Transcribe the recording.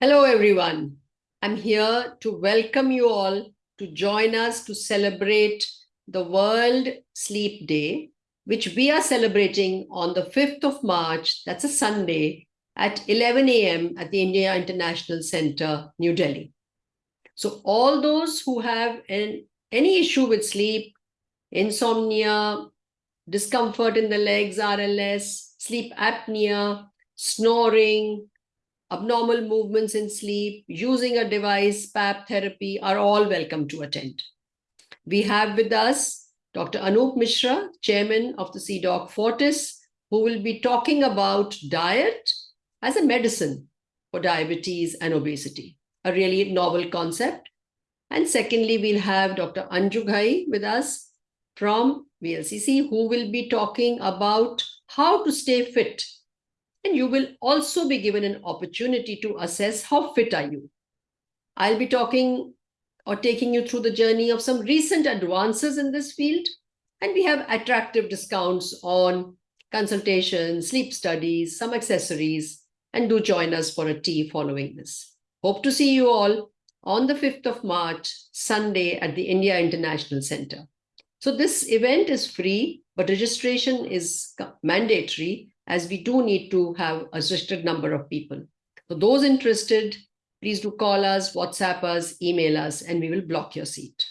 Hello, everyone. I'm here to welcome you all to join us to celebrate the World Sleep Day, which we are celebrating on the 5th of March, that's a Sunday, at 11 a.m. at the India International Center, New Delhi. So all those who have an, any issue with sleep, insomnia, discomfort in the legs, RLS, sleep apnea, snoring, abnormal movements in sleep, using a device, PAP therapy are all welcome to attend. We have with us Dr. Anoop Misra, chairman of the CDOC Fortis, who will be talking about diet as a medicine for diabetes and obesity, a really novel concept. And secondly, we'll have Dr. Anju Ghai with us from VLCC, who will be talking about how to stay fit and you will also be given an opportunity to assess how fit are you. I'll be talking or taking you through the journey of some recent advances in this field. And we have attractive discounts on consultations, sleep studies, some accessories, and do join us for a tea following this. Hope to see you all on the 5th of March, Sunday at the India International Center. So this event is free, but registration is mandatory as we do need to have a restricted number of people. For those interested, please do call us, WhatsApp us, email us, and we will block your seat.